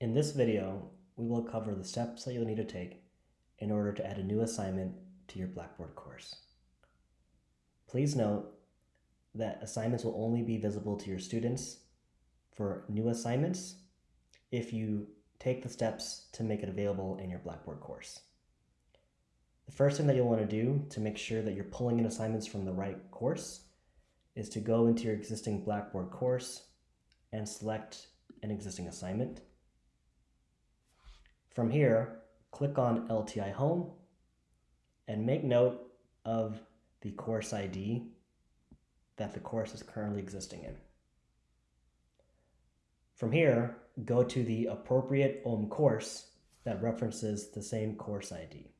In this video, we will cover the steps that you'll need to take in order to add a new assignment to your Blackboard course. Please note that assignments will only be visible to your students for new assignments if you take the steps to make it available in your Blackboard course. The first thing that you'll want to do to make sure that you're pulling in assignments from the right course is to go into your existing Blackboard course and select an existing assignment. From here, click on LTI Home and make note of the course ID that the course is currently existing in. From here, go to the appropriate OHM course that references the same course ID.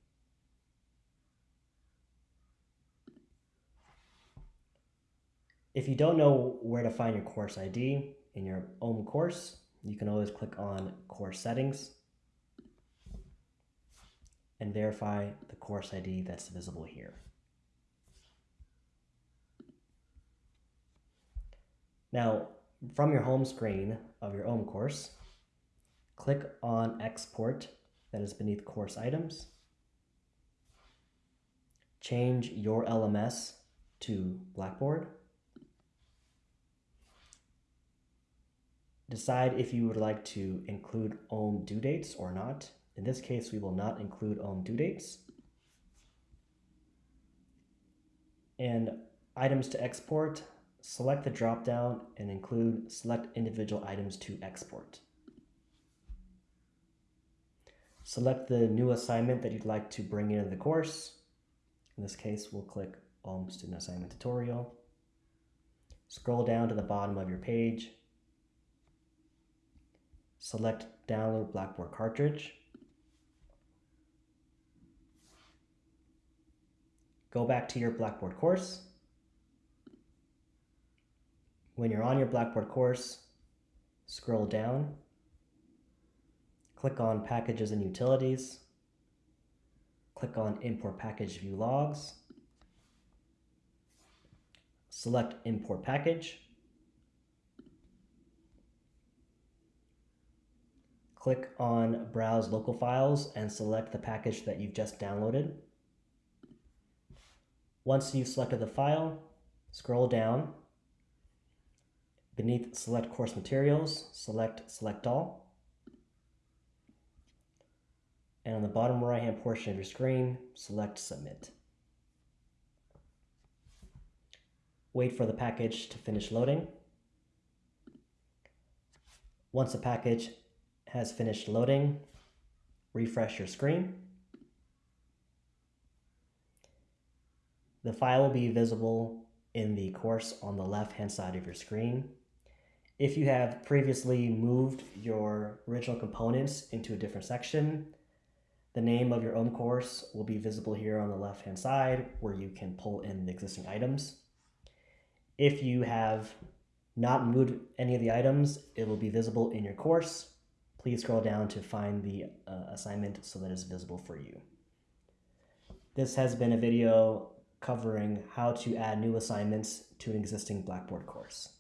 If you don't know where to find your course ID in your OHM course, you can always click on Course Settings and verify the course ID that's visible here. Now, from your home screen of your OHM course, click on Export that is beneath Course Items. Change your LMS to Blackboard. Decide if you would like to include OHM due dates or not. In this case, we will not include OHM due dates. And items to export, select the dropdown and include select individual items to export. Select the new assignment that you'd like to bring into the course. In this case, we'll click OHM Student Assignment Tutorial. Scroll down to the bottom of your page. Select Download Blackboard Cartridge. Go back to your Blackboard course. When you're on your Blackboard course, scroll down, click on Packages and Utilities, click on Import Package View Logs, select Import Package, click on Browse Local Files and select the package that you've just downloaded. Once you've selected the file, scroll down. Beneath Select Course Materials, select Select All. And on the bottom right hand portion of your screen, select Submit. Wait for the package to finish loading. Once the package has finished loading, refresh your screen. The file will be visible in the course on the left hand side of your screen. If you have previously moved your original components into a different section, the name of your OHM course will be visible here on the left hand side where you can pull in the existing items. If you have not moved any of the items, it will be visible in your course. Please scroll down to find the uh, assignment so that it's visible for you. This has been a video covering how to add new assignments to an existing Blackboard course.